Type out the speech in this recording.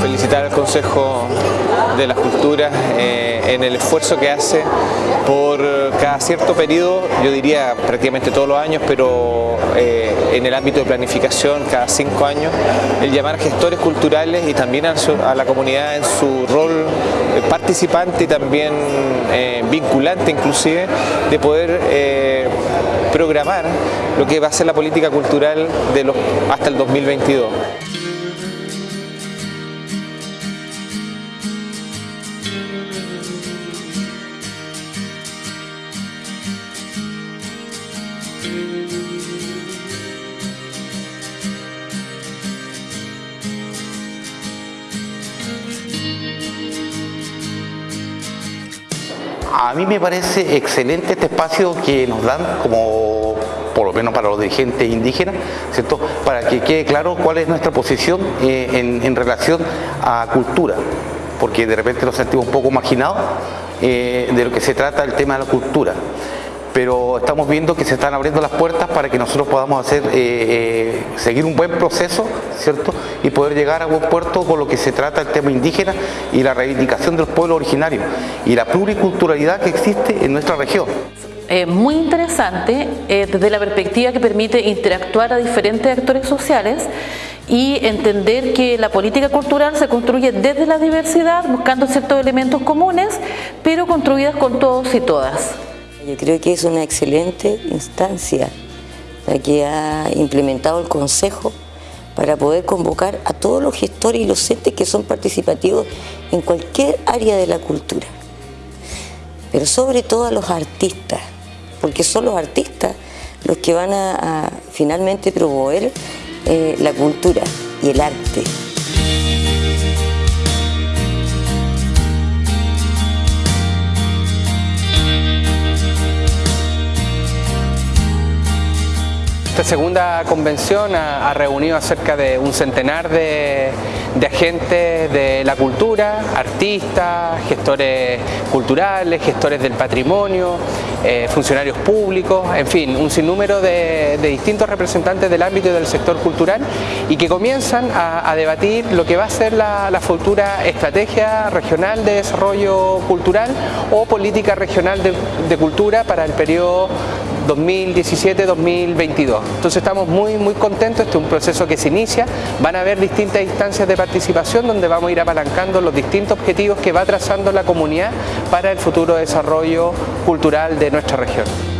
felicitar al Consejo de las Culturas eh, en el esfuerzo que hace por cada cierto periodo, yo diría prácticamente todos los años, pero eh, en el ámbito de planificación cada cinco años, el llamar gestores culturales y también a, la comunidad en su rol eh, participante y también vinculante inclusive, de poder programar lo que va a ser la política cultural de hasta el 2022. A mí me parece excelente este espacio que nos dan como por lo menos para los dirigentes indígenas, ¿cierto? para que quede claro cuál es nuestra posición eh, en, relación a cultura, porque de repente nos sentimos un poco marginados eh, de lo que se trata el tema de la cultura pero estamos viendo que se están abriendo las puertas para que nosotros podamos hacer, eh, eh, seguir un buen proceso, ¿cierto? Y poder llegar a buen puerto con lo que se trata el tema indígena y la reivindicación de los pueblos originarios y la pluriculturalidad que existe en nuestra región. muy interesante desde la perspectiva que permite interactuar a diferentes actores sociales y entender que la política cultural se construye desde la diversidad, buscando ciertos elementos comunes, pero construidas con todos y todas. Yo creo que es una excelente instancia la que ha implementado el Consejo para poder convocar a todos los gestores y los entes que son participativos en cualquier área de la cultura. Pero sobre todo a los artistas, porque son los artistas los que van a, finalmente promover eh, la cultura y el arte. Esta segunda convención ha, reunido a cerca de un centenar de, agentes de la cultura, artistas, gestores culturales, gestores del patrimonio, eh, funcionarios públicos, en fin, un sinnúmero de, distintos representantes del ámbito del sector cultural y que comienzan a, debatir lo que va a ser la, futura estrategia regional de desarrollo cultural o política regional de, de cultura para el periodo 2017-2022. Entonces estamos muy, muy contentos, este es un proceso que se inicia, van a haber distintas instancias de participación donde vamos a ir apalancando los distintos objetivos que va trazando la comunidad para el futuro desarrollo cultural de nuestra región.